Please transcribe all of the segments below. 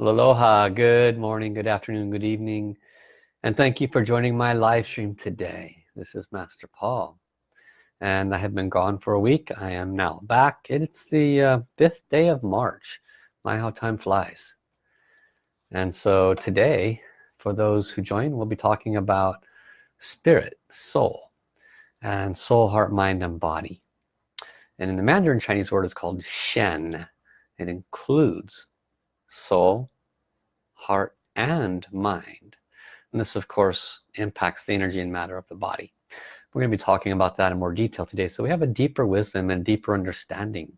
Aloha, good morning, good afternoon, good evening, and thank you for joining my live stream today. This is Master Paul, and I have been gone for a week. I am now back. It's the uh, fifth day of March. My, how time flies. And so today, for those who join, we'll be talking about spirit, soul, and soul, heart, mind, and body. And in the Mandarin Chinese word is called Shen. It includes soul, heart, and mind. And this, of course, impacts the energy and matter of the body. We're going to be talking about that in more detail today. So we have a deeper wisdom and deeper understanding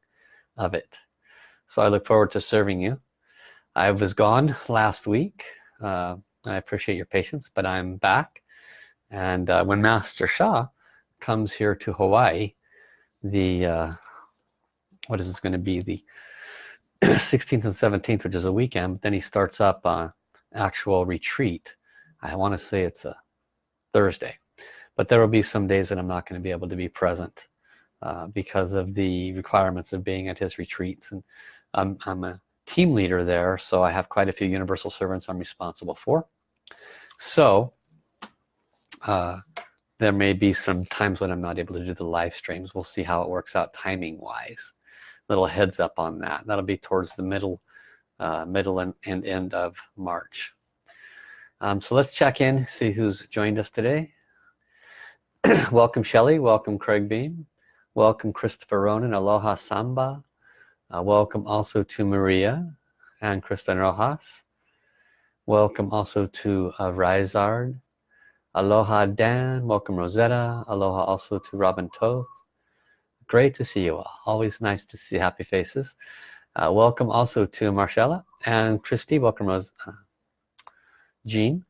of it. So I look forward to serving you. I was gone last week. Uh, I appreciate your patience, but I'm back. And uh, when Master Sha comes here to Hawaii, the, uh, what is this going to be? The 16th and 17th which is a weekend but then he starts up uh, actual retreat. I want to say it's a Thursday but there will be some days that I'm not going to be able to be present uh, because of the requirements of being at his retreats. And I'm, I'm a team leader there so I have quite a few universal servants I'm responsible for. So uh, there may be some times when I'm not able to do the live streams. We'll see how it works out timing wise little heads up on that. That'll be towards the middle uh, middle and, and, end of March. Um, so let's check in see who's joined us today. Welcome Shelley. Welcome Craig Beam. Welcome Christopher Ronan. Aloha Samba. Uh, welcome also to Maria and Kristen Rojas. Welcome also to uh, Rizard Aloha Dan. Welcome Rosetta. Aloha also to Robin Toth great to see you all. Always nice to see happy faces. Uh, welcome also to Marcella and Christy. Welcome Rose uh, Jean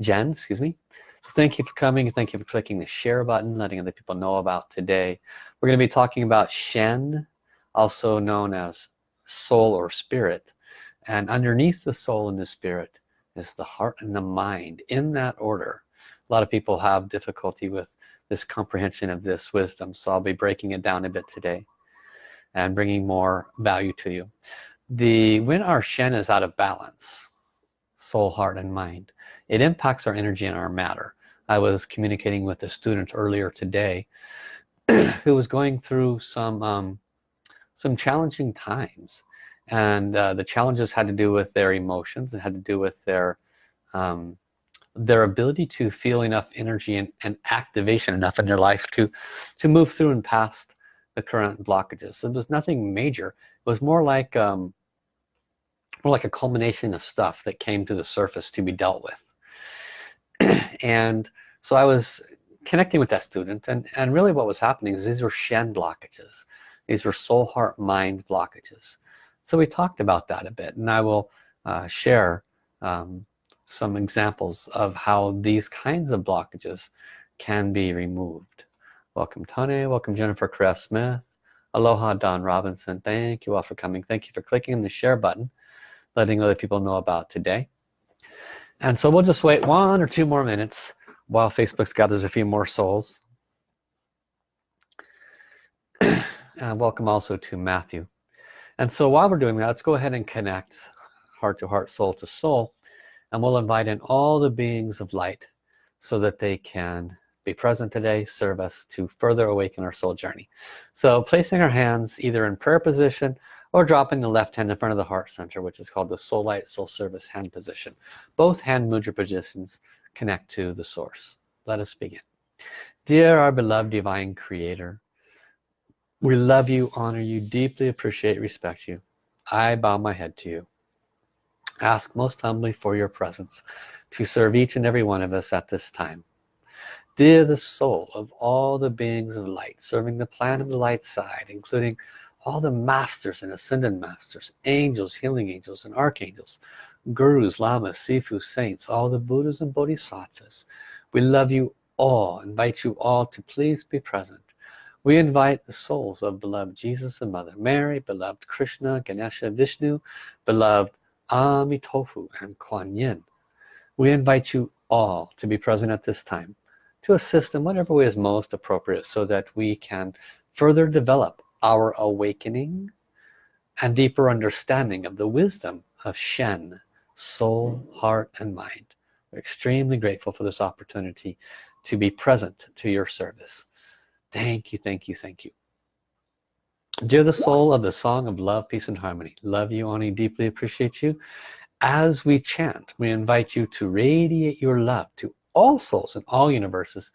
Jen excuse me. So thank you for coming thank you for clicking the share button letting other people know about today. We're going to be talking about Shen also known as soul or spirit. And underneath the soul and the spirit is the heart and the mind in that order. A lot of people have difficulty with this comprehension of this wisdom. So I'll be breaking it down a bit today and bringing more value to you. The when our Shen is out of balance soul heart and mind it impacts our energy and our matter. I was communicating with a student earlier today who was going through some um, some challenging times. And uh, the challenges had to do with their emotions. It had to do with their um, their ability to feel enough energy and, and, activation enough in their life to to move through and past the current blockages. So there's nothing major. It was more like um, more like a culmination of stuff that came to the surface to be dealt with. And so I was connecting with that student and and really what was happening is these were Shen blockages. These were soul heart mind blockages. So we talked about that a bit and I will uh, share um, some examples of how these kinds of blockages can be removed. Welcome Tony. Welcome Jennifer Cress Smith. Aloha Don Robinson. Thank you all for coming. Thank you for clicking the share button letting other people know about today. And so we'll just wait one or two more minutes while Facebook gathers a few more souls. And welcome also to Matthew. And so while we're doing that let's go ahead and connect heart to heart soul to soul and we'll invite in all the beings of light so that they can be present today serve us to further awaken our soul journey. So placing our hands either in prayer position or dropping the left hand in front of the heart center which is called the soul light soul service hand position. Both hand mudra positions connect to the source. Let us begin. Dear our beloved divine creator we love you honor you deeply appreciate respect you. I bow my head to you ask most humbly for your presence to serve each and every one of us at this time. Dear the soul of all the beings of light serving the plan of the light side including all the masters and ascended masters angels healing angels and archangels gurus lamas sifu saints all the buddhas and bodhisattvas we love you all invite you all to please be present. We invite the souls of beloved Jesus and Mother Mary beloved Krishna Ganesha Vishnu beloved Amitofu and Kuan Yin. We invite you all to be present at this time to assist in whatever way is most appropriate so that we can further develop our awakening and deeper understanding of the wisdom of Shen soul heart and mind. We're extremely grateful for this opportunity to be present to your service. Thank you thank you thank you dear the soul of the song of love peace and harmony love you Ani deeply appreciate you. As we chant we invite you to radiate your love to all souls in all universes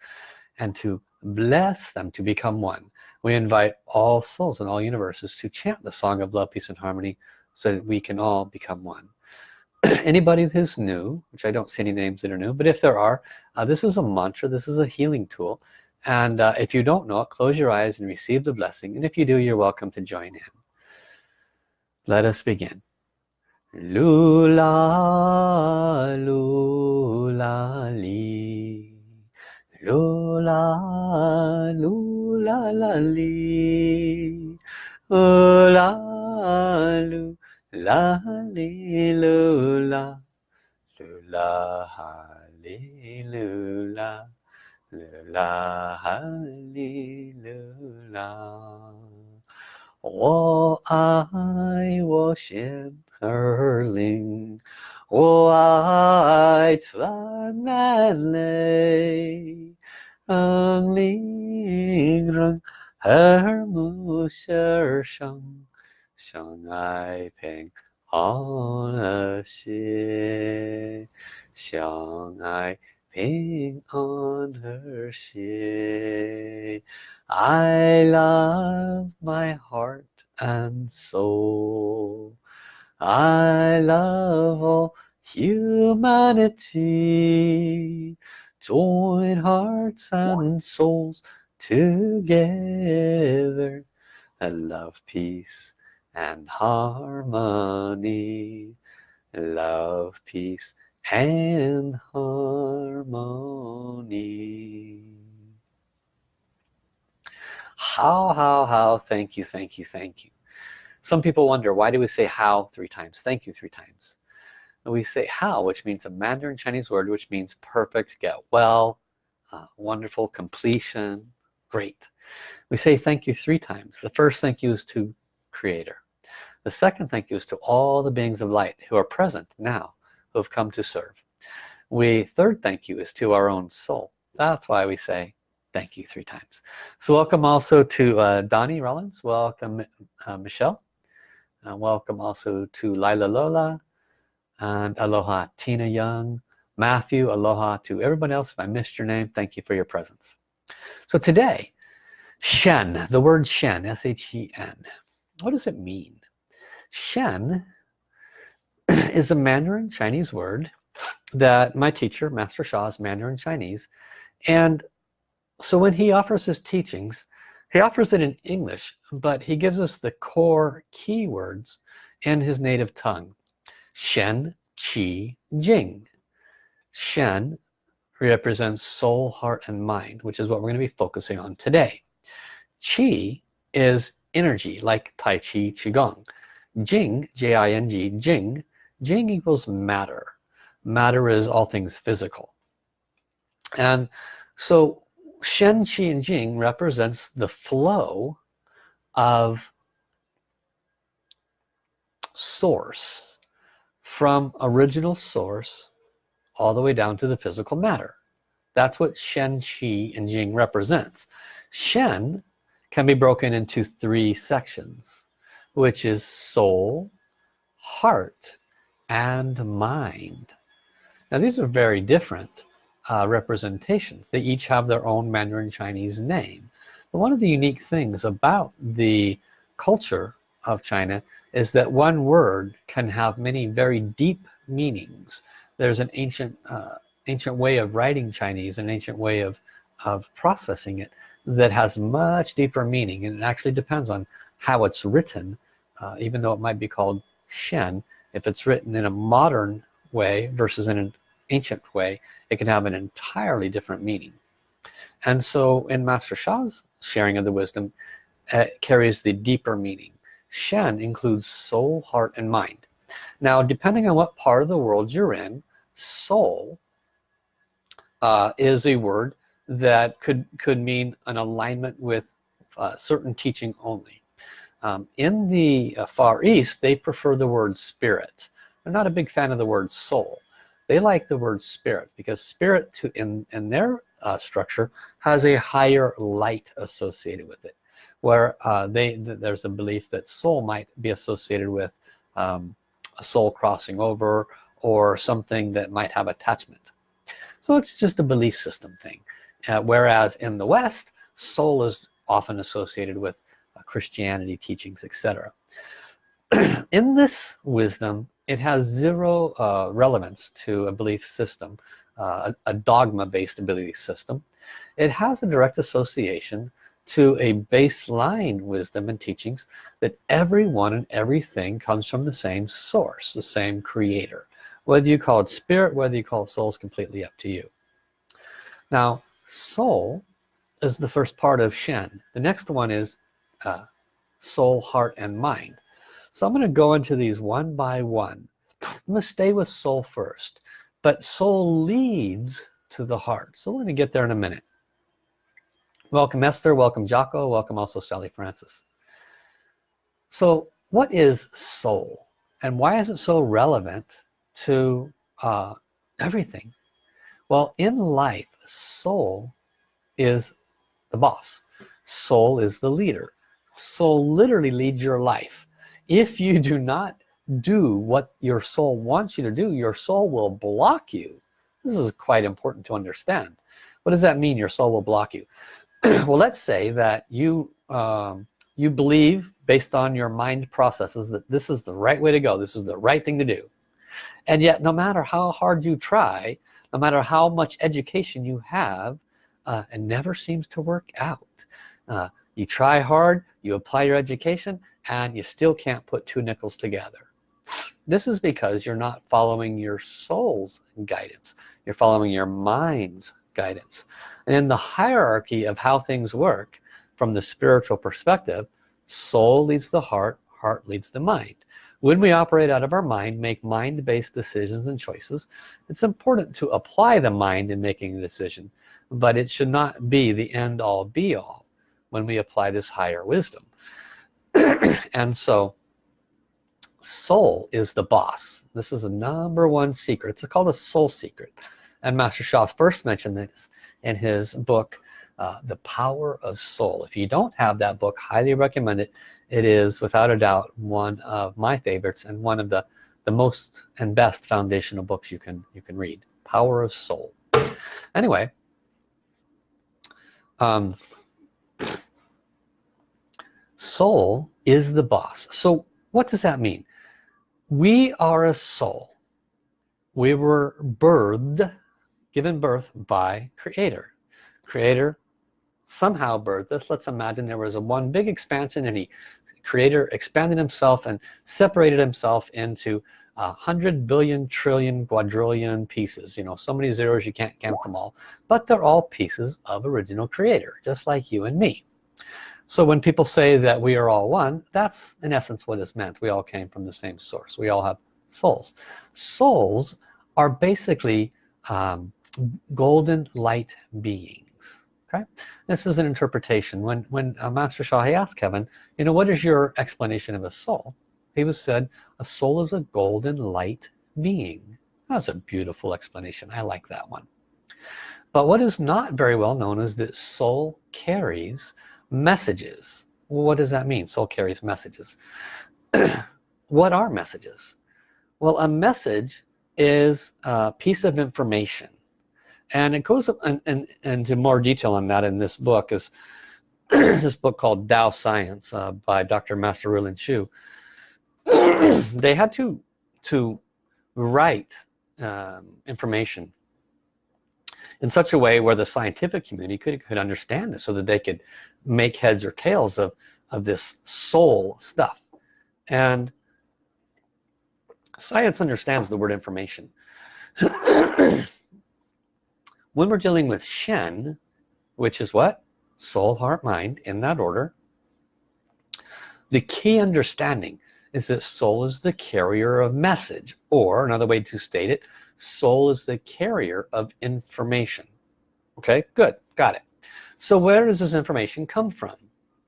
and to bless them to become one. We invite all souls in all universes to chant the song of love peace and harmony so that we can all become one. Anybody who's new which I don't see any names that are new but if there are uh, this is a mantra this is a healing tool and uh, if you don't know it close your eyes and receive the blessing. And if you do you're welcome to join in. Let us begin. Lula lula li. Lula lula la li. Lula la li lula. Lula li lula 啦哩啦，我爱我心儿灵，我爱咱南岭，岭人和睦心儿，相爱平和和谐相爱。ping on her ship I love my heart and soul. I love all humanity. Join hearts and souls together. And love peace and harmony. Love peace and harmony. How how how thank you thank you thank you. Some people wonder why do we say how three times? Thank you three times. And we say how which means a Mandarin Chinese word which means perfect get well uh, wonderful completion great. We say thank you three times. The first thank you is to creator. The second thank you is to all the beings of light who are present now, have come to serve. We third thank you is to our own soul. That's why we say thank you three times. So welcome also to uh, Donnie Rollins. Welcome uh, Michelle. Uh, welcome also to Lila Lola and aloha Tina Young. Matthew, aloha to everyone else. If I missed your name, thank you for your presence. So today, Shen, the word Shen, S-H-E-N. What does it mean? Shen is a Mandarin Chinese word that my teacher, Master Sha, is Mandarin Chinese. And so when he offers his teachings, he offers it in English, but he gives us the core keywords in his native tongue. Shen, Qi, Jing. Shen represents soul, heart, and mind, which is what we're going to be focusing on today. Qi is energy, like Tai Chi, Qigong. Jing, J-I-N-G, Jing, Jing equals matter. Matter is all things physical. And so Shen, Qi, and Jing represents the flow of source from original source all the way down to the physical matter. That's what Shen, Qi, and Jing represents. Shen can be broken into three sections which is soul heart and mind. Now these are very different uh, representations. They each have their own Mandarin Chinese name. But one of the unique things about the culture of China is that one word can have many very deep meanings. There's an ancient uh, ancient way of writing Chinese an ancient way of of processing it that has much deeper meaning. And it actually depends on how it's written uh, even though it might be called Shen if it's written in a modern way versus in an ancient way it can have an entirely different meaning. And so in Master Sha's sharing of the wisdom it carries the deeper meaning. Shen includes soul heart and mind. Now depending on what part of the world you're in soul uh, is a word that could could mean an alignment with uh, certain teaching only um, in the uh, Far East they prefer the word spirit. They're not a big fan of the word soul. They like the word spirit because spirit to in in their uh, structure has a higher light associated with it where uh, they th there's a belief that soul might be associated with um, a soul crossing over or something that might have attachment. So it's just a belief system thing. Uh, whereas in the West soul is often associated with Christianity teachings etc in this wisdom it has zero uh, relevance to a belief system uh, a, a dogma based belief system. It has a direct association to a baseline wisdom and teachings that everyone and everything comes from the same source the same creator. Whether you call it spirit whether you call it soul is completely up to you. Now soul is the first part of Shen. The next one is uh, soul heart and mind. So I'm going to go into these one by one. I'm to stay with soul first but soul leads to the heart. So we're going to get there in a minute. Welcome Esther. Welcome Jocko. Welcome also Sally Francis. So what is soul? And why is it so relevant to uh, everything? Well in life soul is the boss. Soul is the leader soul literally leads your life. If you do not do what your soul wants you to do your soul will block you. This is quite important to understand. What does that mean your soul will block you? Well let's say that you um, you believe based on your mind processes that this is the right way to go this is the right thing to do. And yet no matter how hard you try no matter how much education you have uh, it never seems to work out. Uh, you try hard you apply your education and you still can't put two nickels together. This is because you're not following your soul's guidance. You're following your mind's guidance. And in the hierarchy of how things work from the spiritual perspective soul leads the heart heart leads the mind. When we operate out of our mind make mind-based decisions and choices it's important to apply the mind in making a decision but it should not be the end-all be-all when we apply this higher wisdom. And so soul is the boss. This is the number one secret. It's called a soul secret. And Master Sha first mentioned this in his book uh, the power of soul. If you don't have that book highly recommend it. It is without a doubt one of my favorites and one of the the most and best foundational books you can you can read power of soul. Anyway um, soul is the boss. So what does that mean? We are a soul. We were birthed given birth by creator. Creator somehow birthed us. Let's imagine there was a one big expansion and he creator expanded himself and separated himself into a hundred billion trillion quadrillion pieces. You know so many zeros you can't count them all. But they're all pieces of original creator just like you and me so when people say that we are all one that's in essence what is meant. We all came from the same source. We all have souls. Souls are basically um, golden light beings okay? This is an interpretation. When when uh, Master Sha asked Kevin you know what is your explanation of a soul? He was said a soul is a golden light being. That's a beautiful explanation. I like that one. But what is not very well known is that soul carries messages. What does that mean soul carries messages? What are messages? Well a message is a piece of information. And it goes up and, and, into more detail on that in this book is this book called Tao Science uh, by Dr. Master Rulin Xiu they had to to write um, information in such a way where the scientific community could, could understand this so that they could make heads or tails of of this soul stuff. And science understands the word information. When we're dealing with Shen which is what? Soul heart mind in that order the key understanding is that soul is the carrier of message or another way to state it soul is the carrier of information. Okay good got it. So where does this information come from?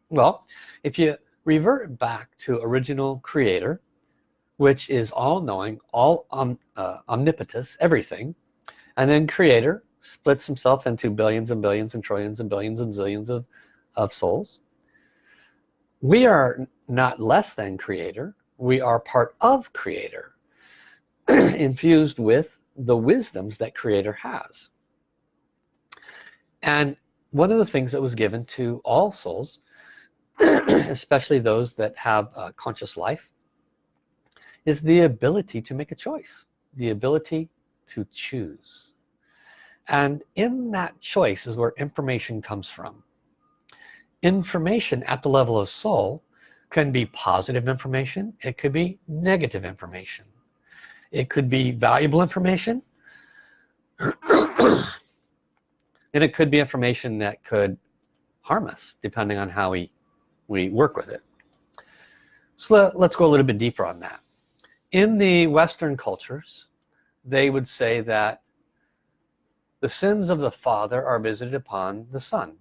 Well if you revert back to original creator which is all-knowing all um, uh, omnipotence everything and then creator splits himself into billions and billions and trillions and billions and zillions of, of souls. We are not less than creator. We are part of creator infused with the wisdoms that creator has. And one of the things that was given to all souls especially those that have a conscious life is the ability to make a choice the ability to choose. And in that choice is where information comes from. Information at the level of soul can be positive information it could be negative information it could be valuable information. And it could be information that could harm us depending on how we we work with it. So let's go a little bit deeper on that. In the Western cultures they would say that the sins of the father are visited upon the son.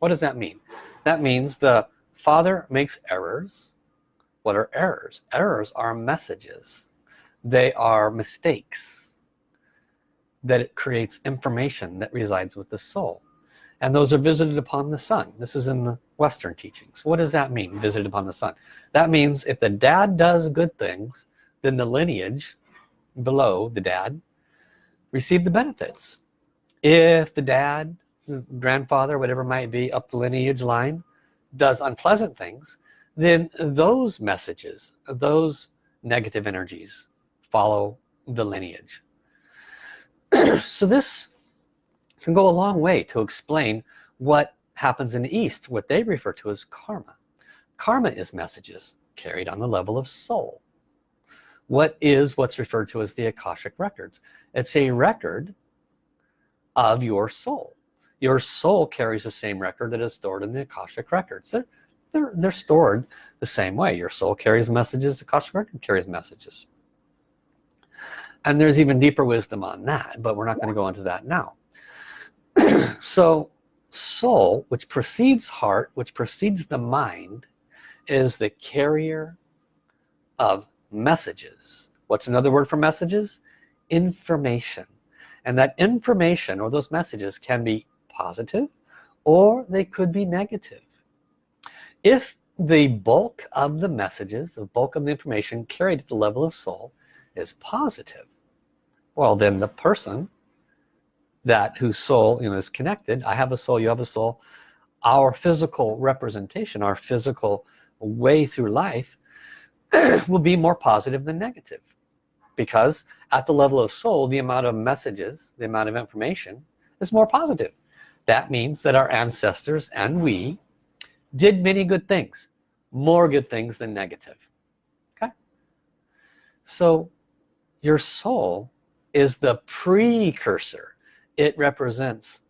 What does that mean? That means the father makes errors. What are errors? Errors are messages they are mistakes that it creates information that resides with the soul and those are visited upon the sun. this is in the Western teachings what does that mean visited upon the sun? that means if the dad does good things then the lineage below the dad receive the benefits if the dad grandfather whatever might be up the lineage line does unpleasant things then those messages those negative energies follow the lineage. So this can go a long way to explain what happens in the East what they refer to as karma. Karma is messages carried on the level of soul. What is what's referred to as the Akashic records? It's a record of your soul. Your soul carries the same record that is stored in the Akashic records. They're, they're, they're stored the same way. Your soul carries messages the Akashic record carries messages and there's even deeper wisdom on that but we're not going to go into that now. So soul which precedes heart which precedes the mind is the carrier of messages. What's another word for messages? Information. And that information or those messages can be positive or they could be negative. If the bulk of the messages the bulk of the information carried at the level of soul is positive well then the person that whose soul you know is connected I have a soul you have a soul our physical representation our physical way through life will be more positive than negative. Because at the level of soul the amount of messages the amount of information is more positive. That means that our ancestors and we did many good things more good things than negative. Okay? So your soul is the precursor. It represents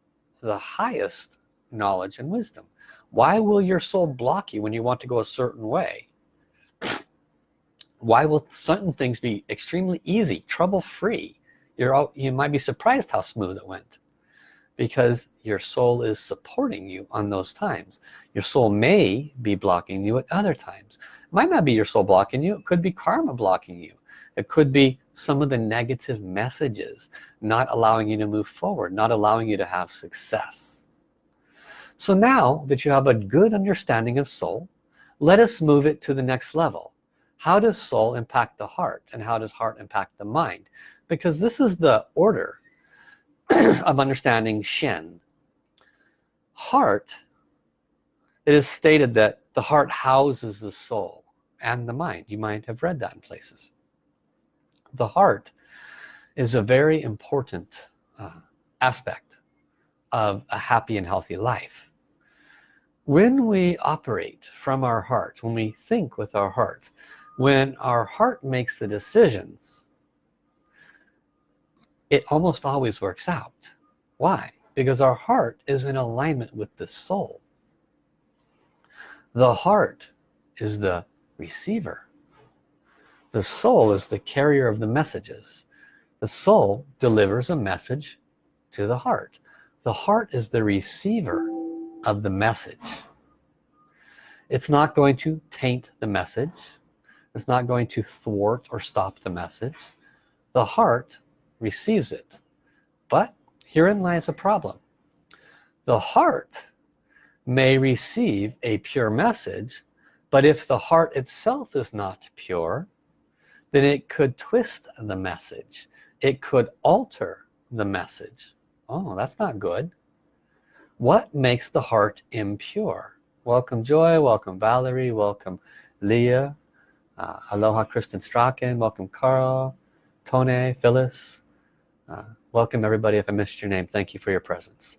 the highest knowledge and wisdom. Why will your soul block you when you want to go a certain way? Why will certain things be extremely easy trouble-free? You're all you might be surprised how smooth it went. Because your soul is supporting you on those times. Your soul may be blocking you at other times. It might not be your soul blocking you. It could be karma blocking you it could be some of the negative messages not allowing you to move forward not allowing you to have success. So now that you have a good understanding of soul let us move it to the next level. How does soul impact the heart and how does heart impact the mind? Because this is the order of understanding Shen. Heart it is stated that the heart houses the soul and the mind. You might have read that in places the heart is a very important uh, aspect of a happy and healthy life. When we operate from our heart when we think with our heart when our heart makes the decisions it almost always works out. Why? Because our heart is in alignment with the soul. The heart is the receiver the soul is the carrier of the messages. The soul delivers a message to the heart. The heart is the receiver of the message. It's not going to taint the message. It's not going to thwart or stop the message. The heart receives it. But herein lies a problem. The heart may receive a pure message but if the heart itself is not pure then it could twist the message. It could alter the message. Oh that's not good. What makes the heart impure? Welcome Joy. Welcome Valerie. Welcome Leah. Uh, aloha Kristen Strachan. Welcome Carl. Tone Phyllis. Uh, welcome everybody. If I missed your name thank you for your presence.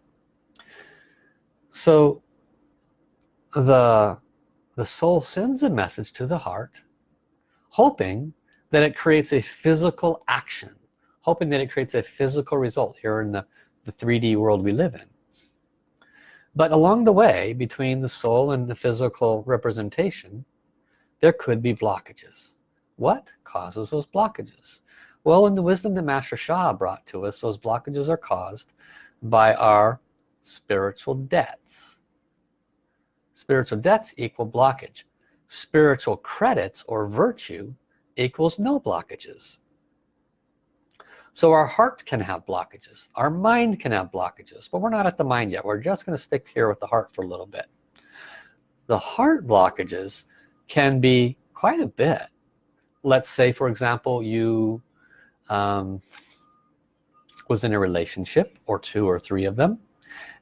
So the the soul sends a message to the heart hoping that it creates a physical action hoping that it creates a physical result here in the, the 3d world we live in. But along the way between the soul and the physical representation there could be blockages. What causes those blockages? Well in the wisdom that Master Sha brought to us those blockages are caused by our spiritual debts. Spiritual debts equal blockage. Spiritual credits or virtue equals no blockages. So our heart can have blockages. Our mind can have blockages but we're not at the mind yet. We're just going to stick here with the heart for a little bit. The heart blockages can be quite a bit. Let's say for example you um, was in a relationship or two or three of them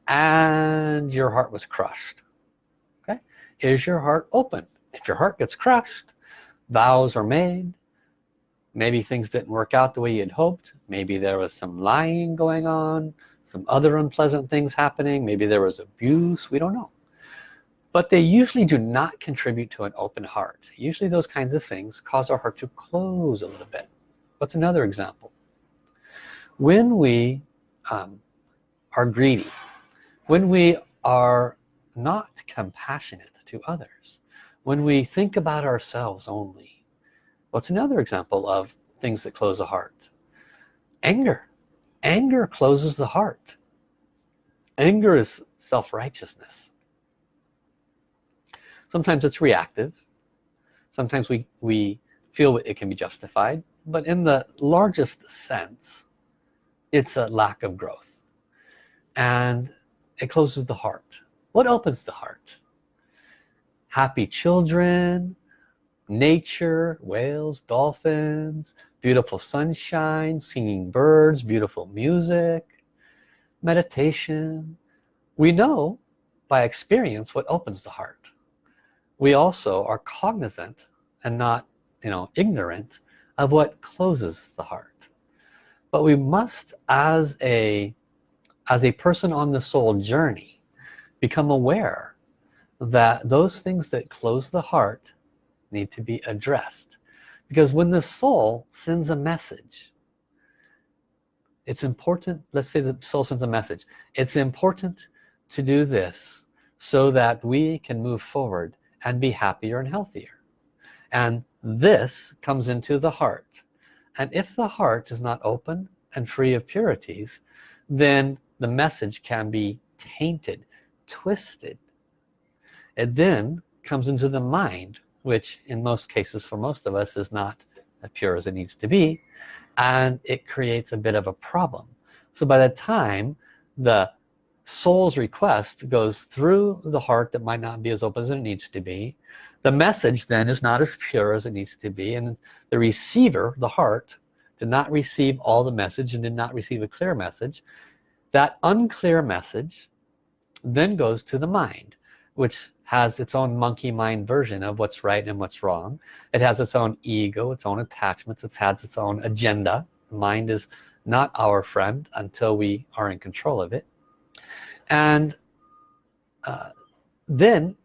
and your heart was crushed. Okay? Is your heart open? If your heart gets crushed vows are made. Maybe things didn't work out the way you'd hoped. Maybe there was some lying going on some other unpleasant things happening. Maybe there was abuse. We don't know. But they usually do not contribute to an open heart. Usually those kinds of things cause our heart to close a little bit. What's another example? When we um, are greedy when we are not compassionate to others when we think about ourselves only What's another example of things that close a heart? Anger. Anger closes the heart. Anger is self-righteousness. Sometimes it's reactive. Sometimes we, we feel it can be justified. But in the largest sense, it's a lack of growth. And it closes the heart. What opens the heart? Happy children, nature whales dolphins beautiful sunshine singing birds beautiful music meditation. We know by experience what opens the heart. We also are cognizant and not you know ignorant of what closes the heart. But we must as a as a person on the soul journey become aware that those things that close the heart need to be addressed. Because when the soul sends a message it's important let's say the soul sends a message it's important to do this so that we can move forward and be happier and healthier. And this comes into the heart. And if the heart is not open and free of purities then the message can be tainted twisted it then comes into the mind which in most cases for most of us is not as pure as it needs to be and it creates a bit of a problem. So by the time the soul's request goes through the heart that might not be as open as it needs to be the message then is not as pure as it needs to be and the receiver the heart did not receive all the message and did not receive a clear message. That unclear message then goes to the mind which has its own monkey mind version of what's right and what's wrong. It has its own ego its own attachments it has its own agenda. Mind is not our friend until we are in control of it. And uh, then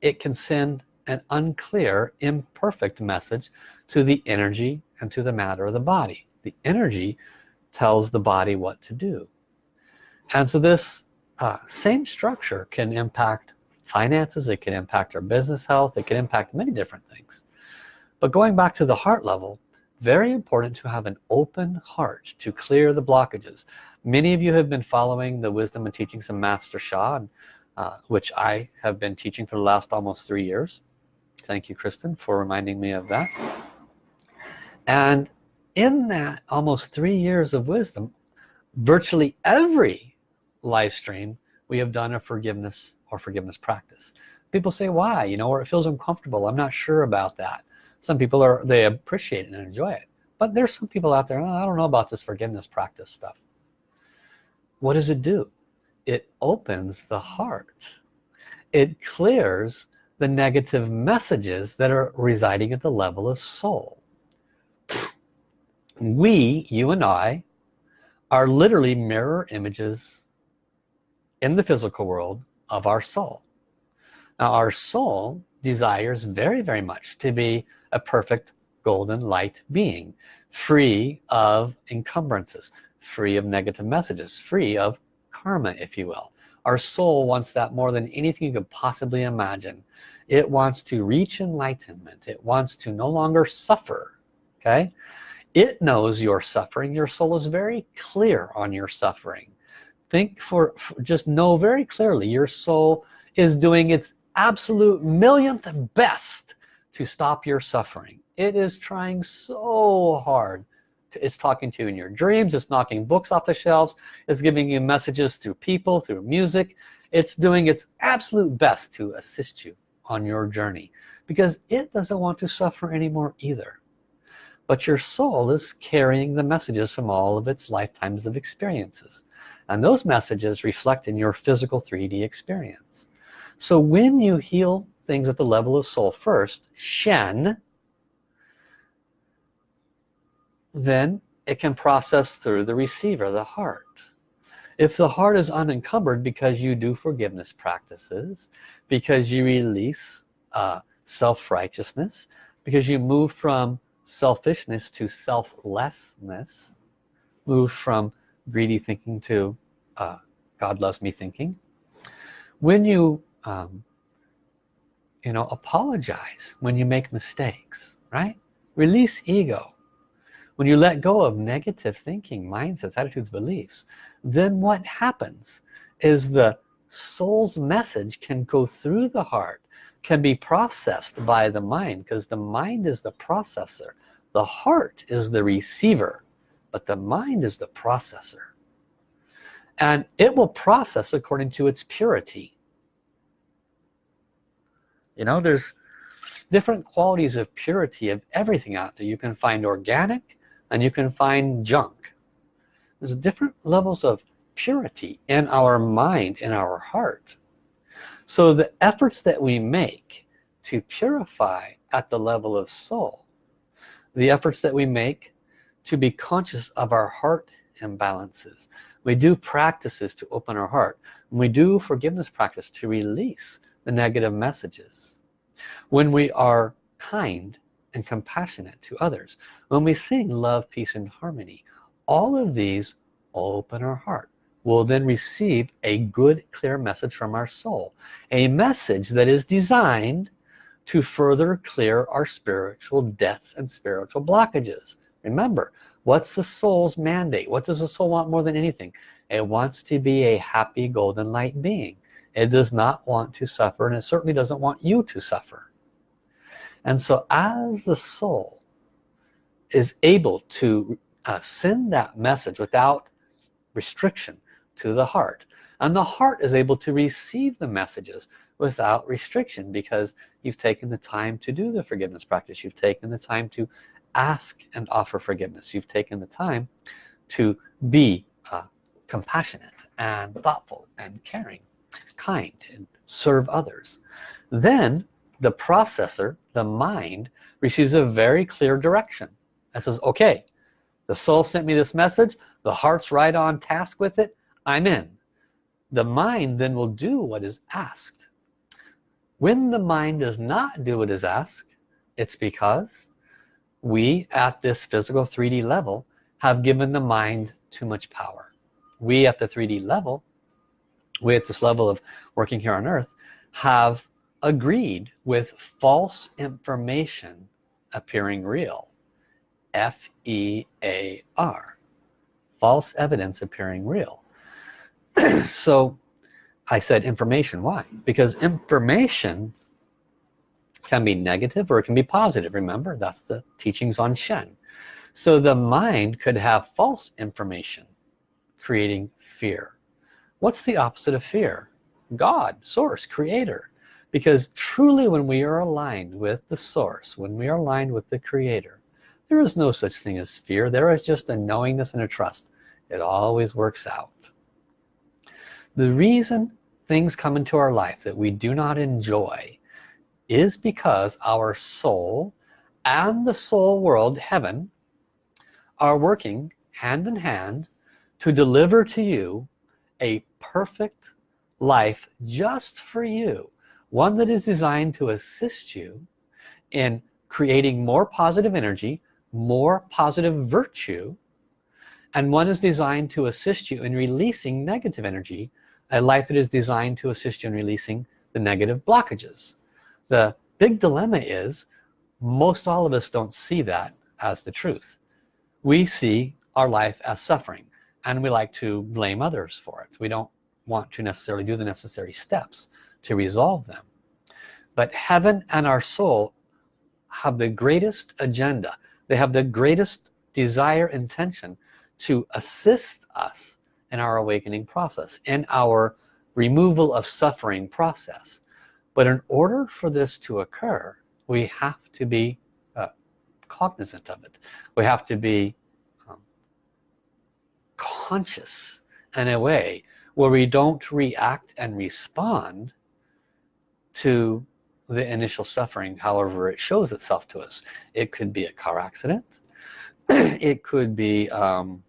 it can send an unclear imperfect message to the energy and to the matter of the body. The energy tells the body what to do. And so this uh, same structure can impact finances it can impact our business health it can impact many different things. But going back to the heart level very important to have an open heart to clear the blockages. Many of you have been following the wisdom and teachings of Master Sha and uh, which I have been teaching for the last almost three years. Thank you Kristen for reminding me of that. And in that almost three years of wisdom virtually every live stream we have done a forgiveness or forgiveness practice. People say why? You know or it feels uncomfortable. I'm not sure about that. Some people are they appreciate and enjoy it. But there's some people out there oh, I don't know about this forgiveness practice stuff. What does it do? It opens the heart. It clears the negative messages that are residing at the level of soul. We you and I are literally mirror images in the physical world of our soul. Now our soul desires very very much to be a perfect golden light being free of encumbrances free of negative messages free of karma if you will. Our soul wants that more than anything you could possibly imagine. It wants to reach enlightenment. It wants to no longer suffer okay? It knows you're suffering. Your soul is very clear on your suffering think for, for just know very clearly your soul is doing its absolute millionth best to stop your suffering. It is trying so hard it's talking to you in your dreams it's knocking books off the shelves it's giving you messages through people through music. It's doing its absolute best to assist you on your journey because it doesn't want to suffer anymore either but your soul is carrying the messages from all of its lifetimes of experiences and those messages reflect in your physical 3d experience. So when you heal things at the level of soul first Shen then it can process through the receiver the heart. If the heart is unencumbered because you do forgiveness practices because you release uh, self-righteousness because you move from selfishness to selflessness move from greedy thinking to uh, God loves me thinking. When you um, you know apologize when you make mistakes right? Release ego. When you let go of negative thinking mindsets attitudes beliefs then what happens is the soul's message can go through the heart can be processed by the mind because the mind is the processor the heart is the receiver but the mind is the processor. And it will process according to its purity. You know there's different qualities of purity of everything out there. You can find organic and you can find junk. There's different levels of purity in our mind in our heart. So the efforts that we make to purify at the level of soul the efforts that we make to be conscious of our heart imbalances. We do practices to open our heart we do forgiveness practice to release the negative messages. When we are kind and compassionate to others when we sing love peace and harmony all of these open our heart. Will then receive a good clear message from our soul a message that is designed to further clear our spiritual debts and spiritual blockages. Remember what's the soul's mandate? What does the soul want more than anything? It wants to be a happy golden light being. It does not want to suffer and it certainly doesn't want you to suffer. And so as the soul is able to uh, send that message without restriction to the heart and the heart is able to receive the messages without restriction because you've taken the time to do the forgiveness practice. You've taken the time to ask and offer forgiveness. You've taken the time to be uh, compassionate and thoughtful and caring kind and serve others. Then the processor the mind receives a very clear direction. That says okay the soul sent me this message. The heart's right on task with it. I'm in. The mind then will do what is asked when the mind does not do what is asked it's because we at this physical 3d level have given the mind too much power. We at the 3d level we at this level of working here on earth have agreed with false information appearing real. F-E-A-R false evidence appearing real. So I said information. Why? Because information can be negative or it can be positive. Remember that's the teachings on Shen. So the mind could have false information creating fear. What's the opposite of fear? God source creator. Because truly when we are aligned with the source when we are aligned with the creator there is no such thing as fear. There is just a knowingness and a trust. It always works out. The reason things come into our life that we do not enjoy is because our soul and the soul world heaven are working hand in hand to deliver to you a perfect life just for you one that is designed to assist you in creating more positive energy more positive virtue and one is designed to assist you in releasing negative energy a life that is designed to assist you in releasing the negative blockages. The big dilemma is most all of us don't see that as the truth. We see our life as suffering and we like to blame others for it. We don't want to necessarily do the necessary steps to resolve them. But heaven and our soul have the greatest agenda. They have the greatest desire intention to assist us in our awakening process in our removal of suffering process. But in order for this to occur we have to be uh, cognizant of it. We have to be um, conscious in a way where we don't react and respond to the initial suffering however it shows itself to us. It could be a car accident. It could be um,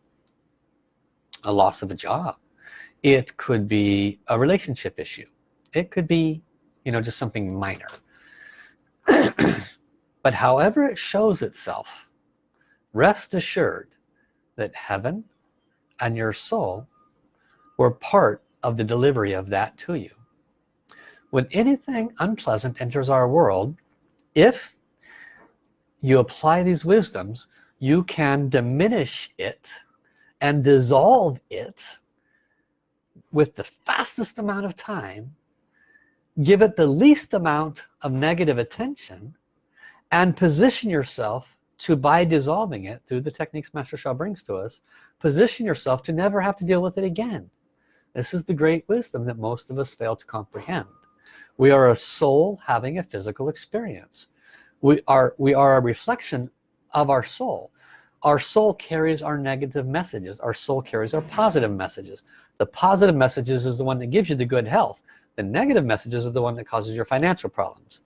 a loss of a job. It could be a relationship issue. It could be you know just something minor. But however it shows itself rest assured that heaven and your soul were part of the delivery of that to you. When anything unpleasant enters our world if you apply these wisdoms you can diminish it and dissolve it with the fastest amount of time give it the least amount of negative attention and position yourself to by dissolving it through the techniques Master Sha brings to us position yourself to never have to deal with it again. This is the great wisdom that most of us fail to comprehend. We are a soul having a physical experience. We are we are a reflection of our soul our soul carries our negative messages. Our soul carries our positive messages. The positive messages is the one that gives you the good health. The negative messages are the one that causes your financial problems.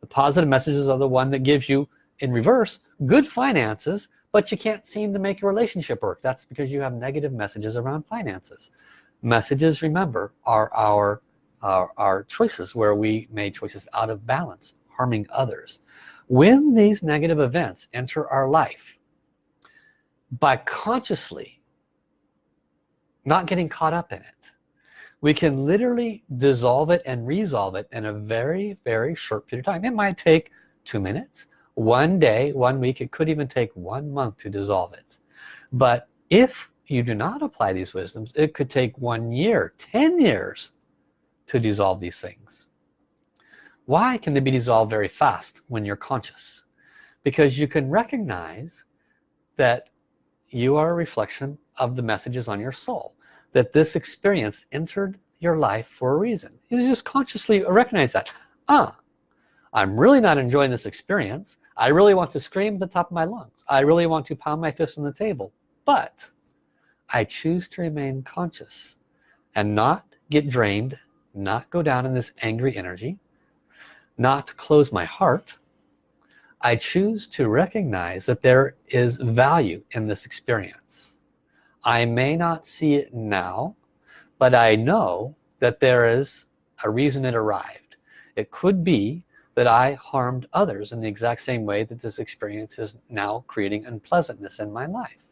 The positive messages are the one that gives you in reverse good finances but you can't seem to make your relationship work. That's because you have negative messages around finances. Messages remember are our our, our choices where we made choices out of balance harming others. When these negative events enter our life by consciously not getting caught up in it. We can literally dissolve it and resolve it in a very very short period of time. It might take two minutes one day one week. It could even take one month to dissolve it. But if you do not apply these wisdoms it could take one year ten years to dissolve these things. Why can they be dissolved very fast when you're conscious? Because you can recognize that you are a reflection of the messages on your soul that this experience entered your life for a reason. You just consciously recognize that ah I'm really not enjoying this experience. I really want to scream at the top of my lungs. I really want to pound my fist on the table but I choose to remain conscious and not get drained not go down in this angry energy not close my heart I choose to recognize that there is value in this experience. I may not see it now but I know that there is a reason it arrived. It could be that I harmed others in the exact same way that this experience is now creating unpleasantness in my life.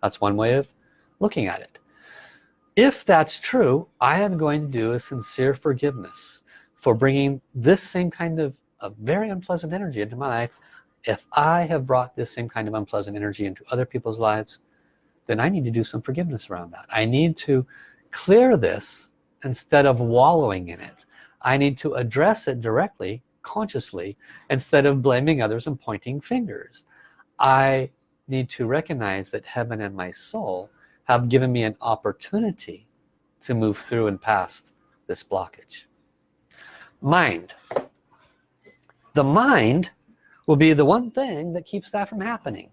That's one way of looking at it. If that's true I am going to do a sincere forgiveness for bringing this same kind of a very unpleasant energy into my life. If I have brought this same kind of unpleasant energy into other people's lives then I need to do some forgiveness around that. I need to clear this instead of wallowing in it. I need to address it directly consciously instead of blaming others and pointing fingers. I need to recognize that heaven and my soul have given me an opportunity to move through and past this blockage. Mind the mind will be the one thing that keeps that from happening.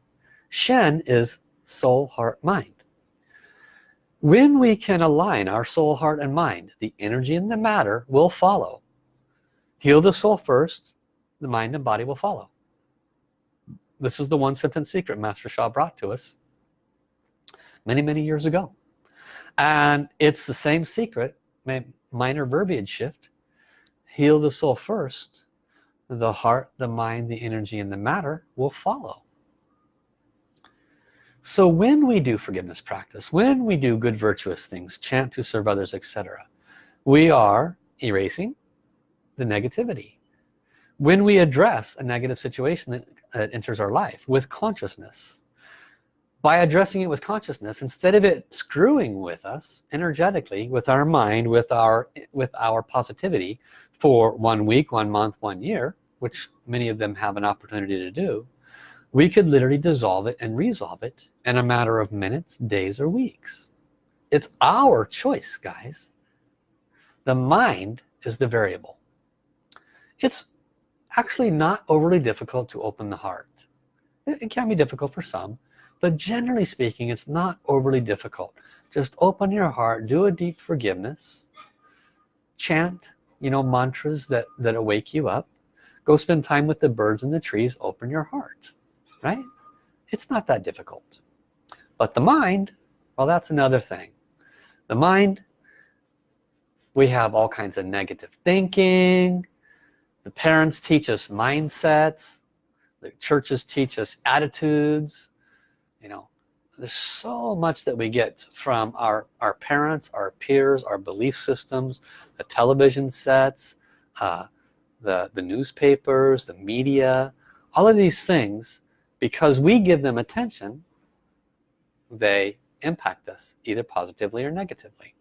Shen is soul heart mind. When we can align our soul heart and mind the energy and the matter will follow. Heal the soul first the mind and body will follow. This is the one sentence secret Master Sha brought to us many many years ago. And it's the same secret minor verbiage shift. Heal the soul first the heart the mind the energy and the matter will follow. So when we do forgiveness practice when we do good virtuous things chant to serve others etc we are erasing the negativity. When we address a negative situation that enters our life with consciousness by addressing it with consciousness instead of it screwing with us energetically with our mind with our with our positivity for one week one month one year which many of them have an opportunity to do we could literally dissolve it and resolve it in a matter of minutes days or weeks. It's our choice guys. The mind is the variable. It's actually not overly difficult to open the heart. It can be difficult for some but generally speaking it's not overly difficult. Just open your heart do a deep forgiveness chant you know mantras that that awake you up. Go spend time with the birds and the trees. Open your heart right? It's not that difficult. But the mind well that's another thing. The mind we have all kinds of negative thinking. The parents teach us mindsets. The churches teach us attitudes. You know there's so much that we get from our our parents our peers our belief systems the television sets uh, the the newspapers the media all of these things because we give them attention they impact us either positively or negatively.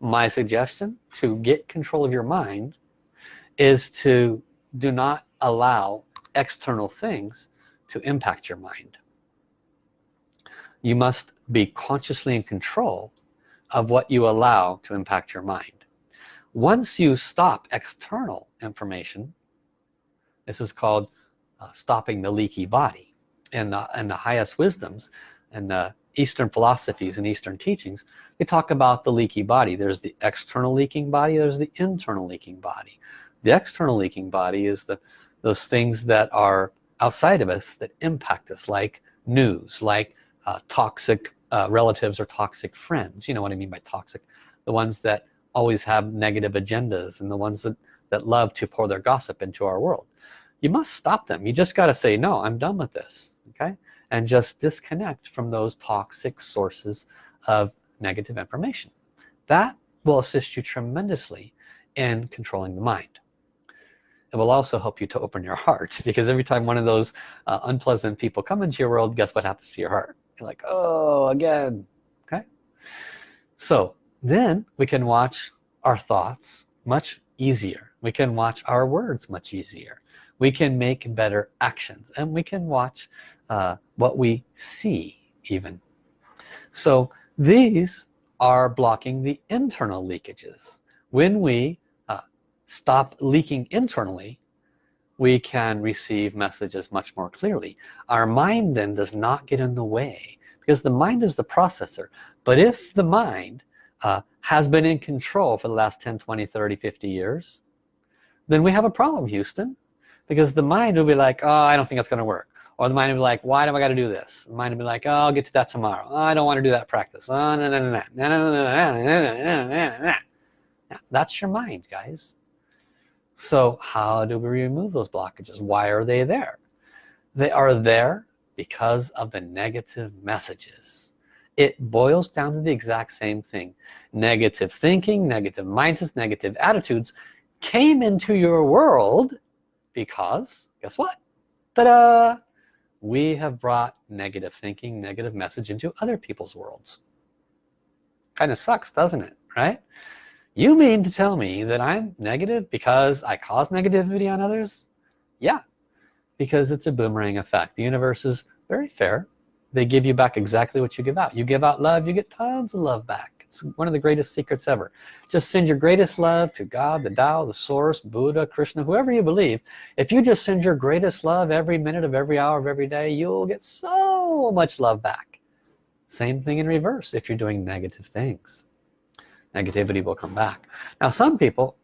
My suggestion to get control of your mind is to do not allow external things to impact your mind you must be consciously in control of what you allow to impact your mind. Once you stop external information this is called uh, stopping the leaky body. And the, and the highest wisdoms and the Eastern philosophies and Eastern teachings they talk about the leaky body. There's the external leaking body there's the internal leaking body. The external leaking body is the those things that are outside of us that impact us like news like uh, toxic uh, relatives or toxic friends. You know what I mean by toxic? The ones that always have negative agendas and the ones that that love to pour their gossip into our world. You must stop them. You just got to say no I'm done with this okay? And just disconnect from those toxic sources of negative information. That will assist you tremendously in controlling the mind. It will also help you to open your heart because every time one of those uh, unpleasant people come into your world guess what happens to your heart you're like oh again. Okay. So then we can watch our thoughts much easier. We can watch our words much easier. We can make better actions and we can watch uh, what we see even. So these are blocking the internal leakages. When we uh, stop leaking internally we can receive messages much more clearly our mind then does not get in the way because the mind is the processor but if the mind uh, has been in control for the last 10 20 30 50 years then we have a problem Houston because the mind will be like oh I don't think that's gonna work or the mind will be like why do I got to do this the mind will be like oh, I'll get to that tomorrow oh, I don't want to do that practice oh, no, no, no, no, no, no, no, no, no, that's your mind guys so how do we remove those blockages? Why are they there? They are there because of the negative messages. It boils down to the exact same thing. Negative thinking negative mindsets negative attitudes came into your world because guess what? Ta-da! We have brought negative thinking negative message into other people's worlds. Kind of sucks doesn't it right you mean to tell me that I'm negative because I cause negativity on others? Yeah because it's a boomerang effect. The universe is very fair. They give you back exactly what you give out. You give out love you get tons of love back. It's one of the greatest secrets ever. Just send your greatest love to God the Tao the source Buddha Krishna whoever you believe. If you just send your greatest love every minute of every hour of every day you'll get so much love back. Same thing in reverse if you're doing negative things negativity will come back. Now some people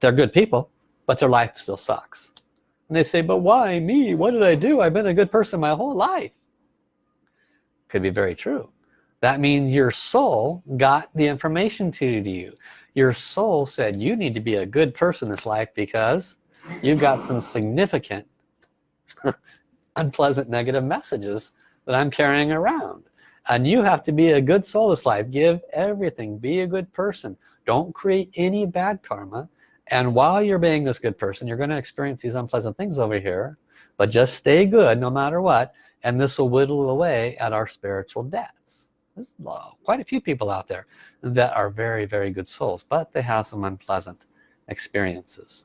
they're good people but their life still sucks. And they say but why me? What did I do? I've been a good person my whole life. Could be very true. That means your soul got the information to you. Your soul said you need to be a good person this life because you've got some significant unpleasant negative messages that I'm carrying around and you have to be a good soul this life. Give everything. Be a good person. Don't create any bad karma. And while you're being this good person you're going to experience these unpleasant things over here. But just stay good no matter what and this will whittle away at our spiritual debts. There's quite a few people out there that are very very good souls but they have some unpleasant experiences.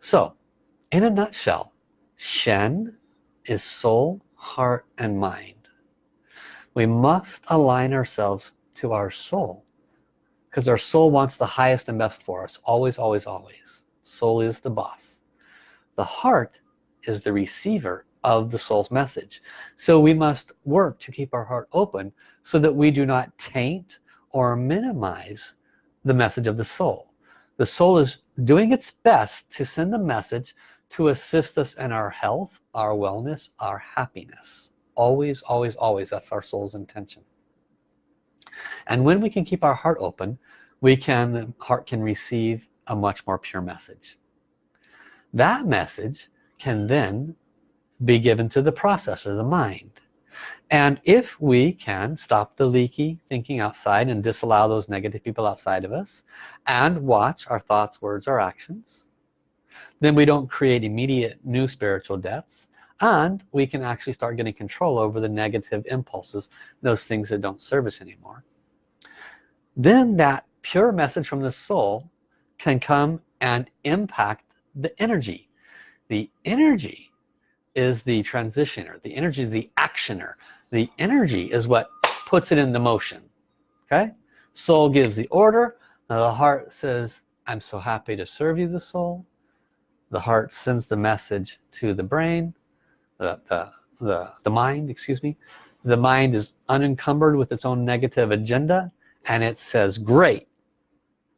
So in a nutshell Shen is soul heart and mind. We must align ourselves to our soul because our soul wants the highest and best for us always always always. Soul is the boss. The heart is the receiver of the soul's message. So we must work to keep our heart open so that we do not taint or minimize the message of the soul. The soul is doing its best to send the message to assist us in our health our wellness our happiness. Always always always that's our soul's intention. And when we can keep our heart open we can the heart can receive a much more pure message. That message can then be given to the processor the mind. And if we can stop the leaky thinking outside and disallow those negative people outside of us and watch our thoughts words our actions then we don't create immediate new spiritual debts and we can actually start getting control over the negative impulses those things that don't serve us anymore. Then that pure message from the soul can come and impact the energy. The energy is the transitioner. The energy is the actioner. The energy is what puts it into motion. Okay? Soul gives the order. The heart says I'm so happy to serve you the soul the heart sends the message to the brain the, the, the, the mind excuse me. The mind is unencumbered with its own negative agenda and it says great.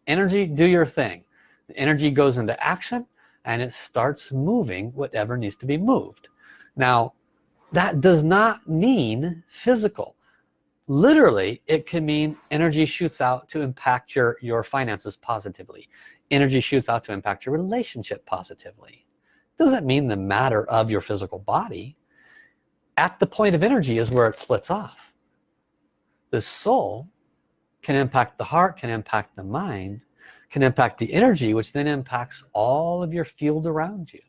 Energy do your thing. The energy goes into action and it starts moving whatever needs to be moved. Now that does not mean physical. Literally it can mean energy shoots out to impact your your finances positively energy shoots out to impact your relationship positively. Doesn't mean the matter of your physical body. At the point of energy is where it splits off. The soul can impact the heart can impact the mind can impact the energy which then impacts all of your field around you.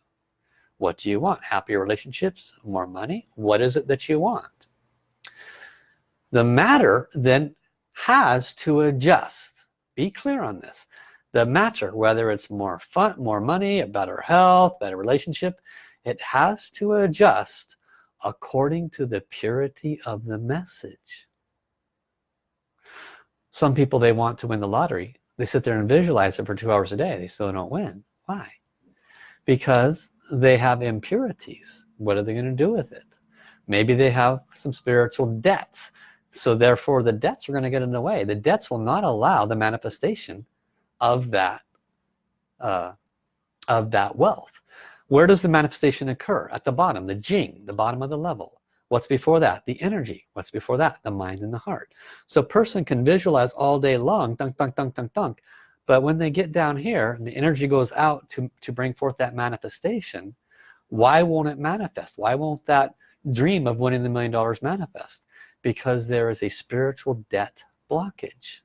What do you want? Happier relationships more money? What is it that you want? The matter then has to adjust. Be clear on this the matter whether it's more fun more money a better health better relationship it has to adjust according to the purity of the message. Some people they want to win the lottery. They sit there and visualize it for two hours a day. They still don't win. Why? Because they have impurities. What are they going to do with it? Maybe they have some spiritual debts. So therefore the debts are going to get in the way. The debts will not allow the manifestation of that uh, of that wealth. Where does the manifestation occur? At the bottom the jing the bottom of the level. What's before that? The energy. What's before that? The mind and the heart. So person can visualize all day long dunk dunk dunk dunk dunk but when they get down here and the energy goes out to to bring forth that manifestation why won't it manifest? Why won't that dream of winning the million dollars manifest? Because there is a spiritual debt blockage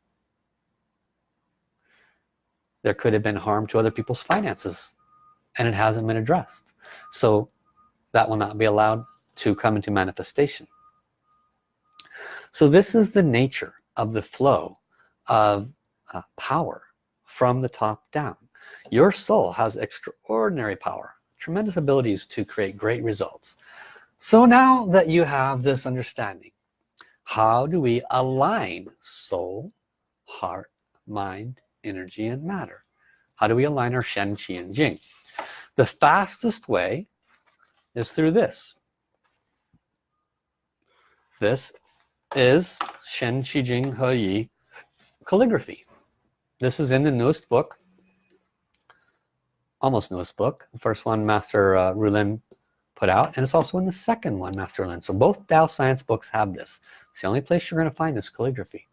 there could have been harm to other people's finances and it hasn't been addressed. So that will not be allowed to come into manifestation. So this is the nature of the flow of uh, power from the top down. Your soul has extraordinary power tremendous abilities to create great results. So now that you have this understanding how do we align soul heart mind energy and matter. How do we align our Shen Qi and Jing? The fastest way is through this. This is Shen Qi Jing He Yi calligraphy. This is in the newest book almost newest book. The first one Master uh, Rulin put out and it's also in the second one Master Lin. So both Tao science books have this. It's the only place you're going to find this calligraphy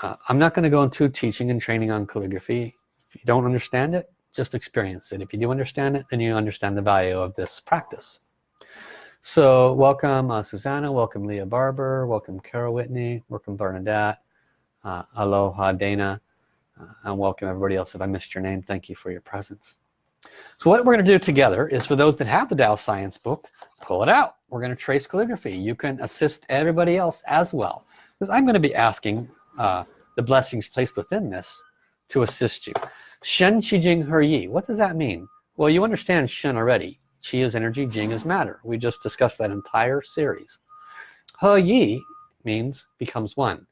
uh, I'm not going to go into teaching and training on calligraphy. If you don't understand it just experience it. If you do understand it then you understand the value of this practice. So welcome uh, Susanna welcome Leah Barber welcome Carol Whitney welcome Bernadette uh, aloha Dana uh, and welcome everybody else if I missed your name. Thank you for your presence. So what we're going to do together is for those that have the Tao Science book pull it out. We're going to trace calligraphy. You can assist everybody else as well. Because I'm going to be asking uh, the blessings placed within this to assist you. Shen Qi Jing He Yi what does that mean? Well you understand Shen already. Qi is energy Jing is matter. We just discussed that entire series. He Yi means becomes one.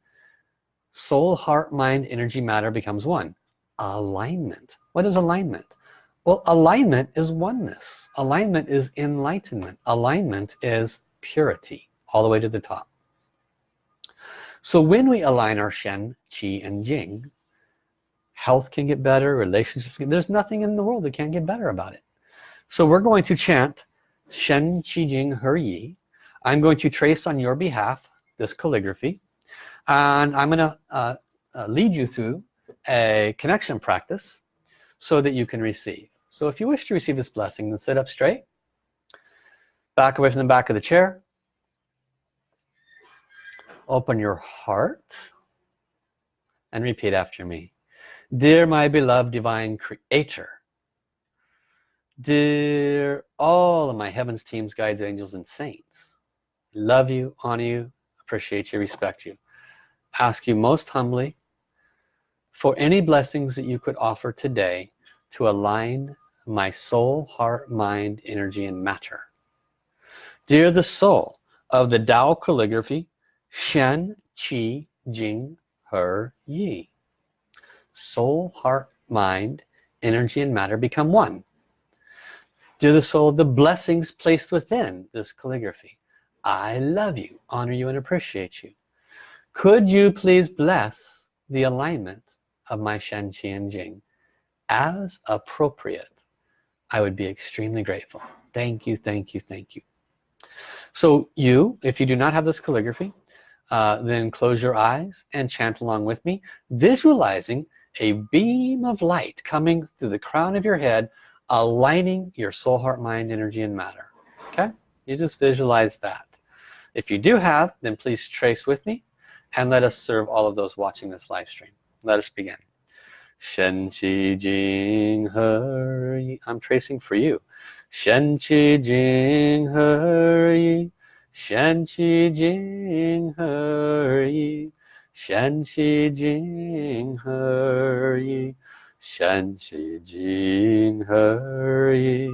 Soul heart mind energy matter becomes one. Alignment. What is alignment? Well alignment is oneness. Alignment is enlightenment. Alignment is purity all the way to the top so when we align our Shen Qi and Jing health can get better relationships can, there's nothing in the world that can't get better about it. So we're going to chant Shen Qi Jing He Yi. I'm going to trace on your behalf this calligraphy and I'm gonna uh, uh, lead you through a connection practice so that you can receive. So if you wish to receive this blessing then sit up straight back away from the back of the chair open your heart and repeat after me. Dear my beloved divine creator dear all of my heavens teams guides angels and saints love you honor you appreciate you respect you. Ask you most humbly for any blessings that you could offer today to align my soul heart mind energy and matter. Dear the soul of the Tao calligraphy Shen Qi Jing He Yi. Soul heart mind energy and matter become one. Dear the soul the blessings placed within this calligraphy. I love you honor you and appreciate you. Could you please bless the alignment of my Shen Qi and Jing? As appropriate I would be extremely grateful. Thank you thank you thank you. So you if you do not have this calligraphy uh, then close your eyes and chant along with me visualizing a beam of light coming through the crown of your head aligning your soul heart mind energy and matter. Okay? You just visualize that. If you do have then please trace with me and let us serve all of those watching this live stream. Let us begin. Shen Qi Jing He I'm tracing for you. Shen Qi Jing He 善其尽而已，善其尽而已，善其尽而已，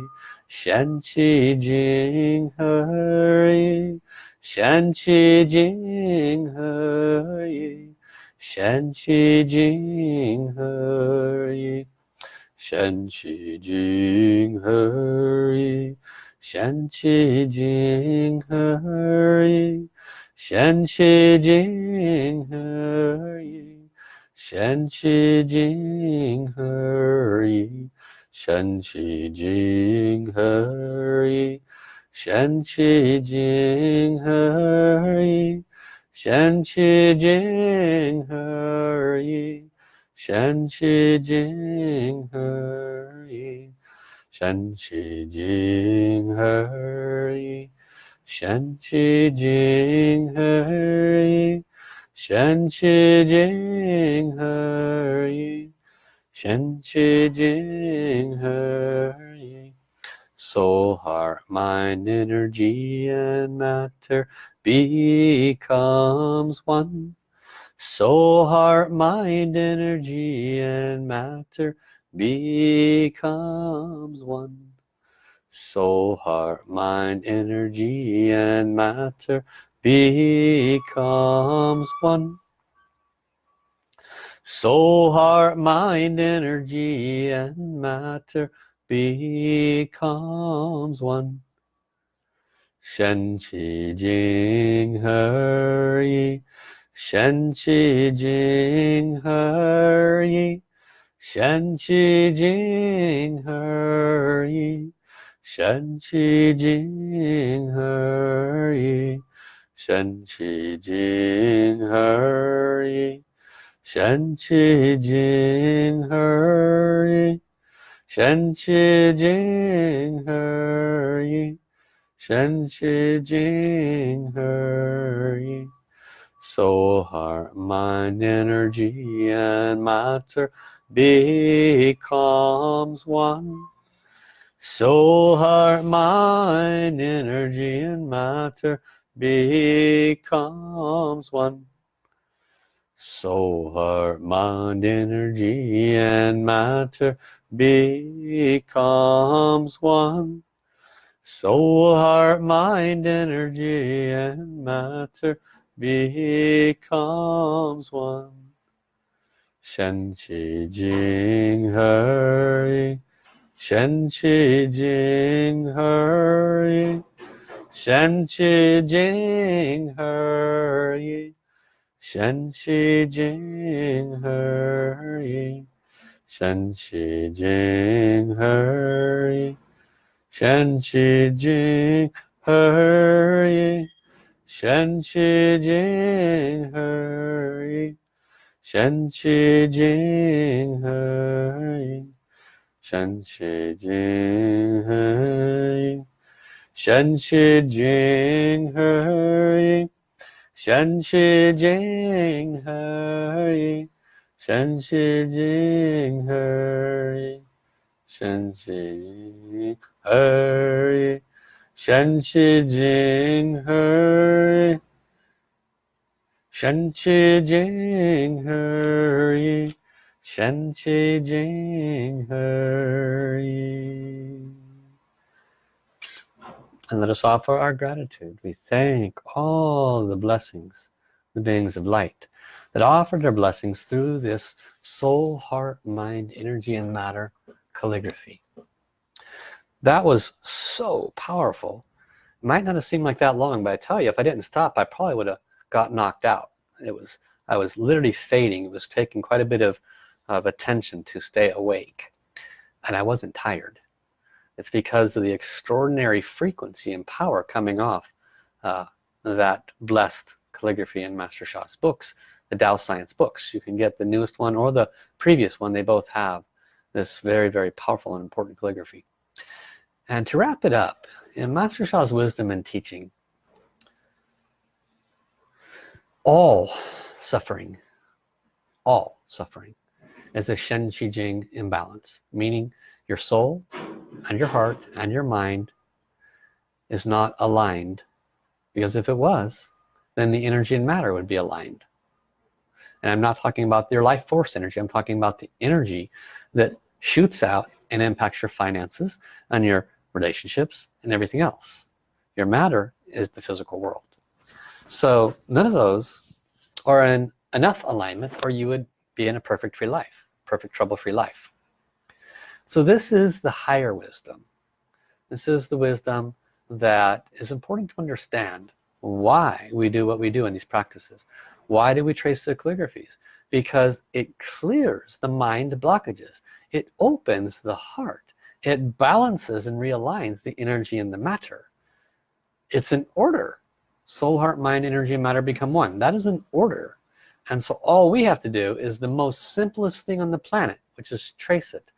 善其尽而已，善其尽而已，善其尽而已，善其尽而已。其先去金河矣，先去金河矣，先去金河矣，先去金河矣，先去金河矣，先去金河矣，先去金河矣。shen qi jing he yi shen qi jing he yi shen qi jing he yi shen qi jing he yi soul heart mind energy and matter becomes one. Soul heart mind energy and matter becomes one. Soul heart mind energy and matter becomes one. Soul heart mind energy and matter becomes one. Shen Qi Jing Yi. Shen Qi Jing He 神奇经而已，神奇经而已，神奇经而已，神奇经而已，神奇经而已，神奇经而已。Soul, heart, mind, energy, and matter becomes one. Soul, heart, mind, energy, and matter becomes one soul heart mind energy and matter becomes one soul heart mind energy and matter becomes one. Shen Qi Jing He Yi, Shen Qi Jing He Yi, Shen Qi Jing He Yi, Shen Qi Jing He Yi, Shen Qi Jing He Yi, Shen Qi Jing He Yi. 神奇金河一，神奇金河一，神奇金河一，神奇金河一，神奇金河一，神奇金河一，神奇金河一。Shen Chi Jing Hurry. Shen Chi Jing Hurry. Shen Chi Jing Hurry. And let us offer our gratitude. We thank all the blessings, the beings of light, that offer their blessings through this soul, heart, mind, energy, and matter calligraphy that was so powerful. It might not have seemed like that long but I tell you if I didn't stop I probably would have got knocked out. It was I was literally fading it was taking quite a bit of of attention to stay awake. And I wasn't tired. It's because of the extraordinary frequency and power coming off uh, that blessed calligraphy in Master Sha's books the Tao Science books. You can get the newest one or the previous one. They both have this very very powerful and important calligraphy and to wrap it up in Master Sha's wisdom and teaching all suffering all suffering is a Shen Qi Jing imbalance meaning your soul and your heart and your mind is not aligned because if it was then the energy and matter would be aligned. And I'm not talking about your life force energy I'm talking about the energy that shoots out and impacts your finances and your relationships and everything else. Your matter is the physical world. So none of those are in enough alignment or you would be in a perfect free life perfect trouble-free life. So this is the higher wisdom. This is the wisdom that is important to understand why we do what we do in these practices. Why do we trace the calligraphies because it clears the mind blockages. It opens the heart. It balances and realigns the energy and the matter. It's an order. Soul heart mind energy and matter become one. That is an order. And so all we have to do is the most simplest thing on the planet which is trace it.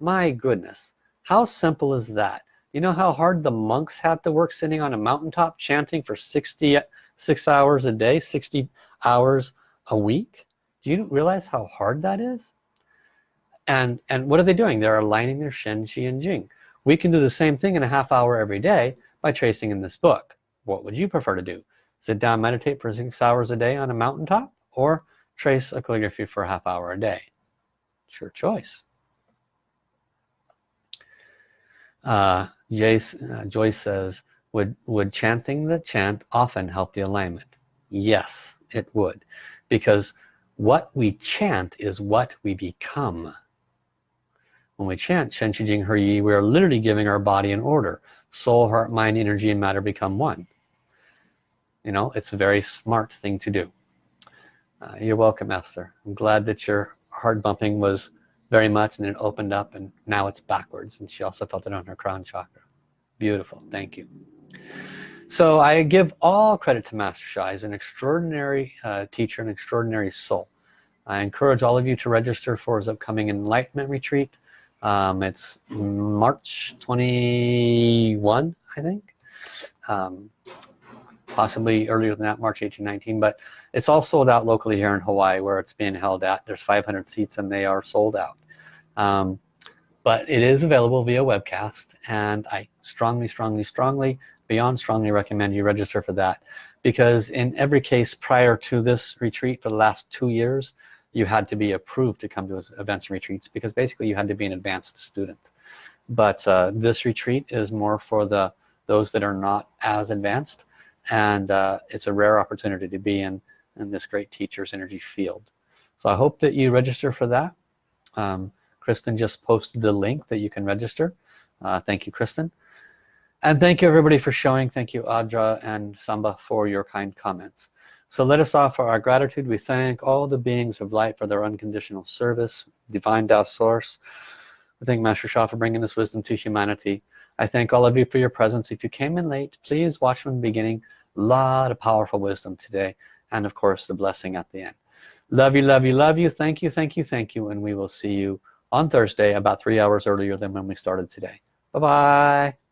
My goodness how simple is that? You know how hard the monks had to work sitting on a mountaintop chanting for 66 hours a day 60 hours a week do you realize how hard that is? And and what are they doing? They're aligning their Shen Qi and Jing. We can do the same thing in a half hour every day by tracing in this book. What would you prefer to do? Sit down meditate for six hours a day on a mountaintop or trace a calligraphy for a half hour a day? It's your choice. Uh, Jace, uh, Joyce says would would chanting the chant often help the alignment? Yes it would. Because what we chant is what we become. When we chant Shen Qi Jing He Yi we are literally giving our body an order. Soul heart mind energy and matter become one. You know it's a very smart thing to do. Uh, you're welcome Esther I'm glad that your heart bumping was very much and it opened up and now it's backwards. And she also felt it on her crown chakra. Beautiful. Thank you so I give all credit to Master Sha. He's an extraordinary uh, teacher an extraordinary soul. I encourage all of you to register for his upcoming enlightenment retreat. Um, it's March 21 I think. Um, possibly earlier than that March 18 19 but it's all sold out locally here in Hawaii where it's being held at. There's 500 seats and they are sold out. Um, but it is available via webcast and I strongly strongly strongly beyond strongly recommend you register for that. Because in every case prior to this retreat for the last two years you had to be approved to come to events and retreats because basically you had to be an advanced student. But uh, this retreat is more for the those that are not as advanced. And uh, it's a rare opportunity to be in in this great teacher's energy field. So I hope that you register for that. Um, Kristen just posted the link that you can register. Uh, thank you Kristen and thank you everybody for showing thank you Audra and Samba for your kind comments so let us offer our gratitude. We thank all the beings of light for their unconditional service, Divine Tao Source. We thank Master Sha for bringing this wisdom to humanity. I thank all of you for your presence. If you came in late, please watch from the beginning. A lot of powerful wisdom today. And of course, the blessing at the end. Love you, love you, love you. Thank you, thank you, thank you. And we will see you on Thursday about three hours earlier than when we started today. Bye-bye.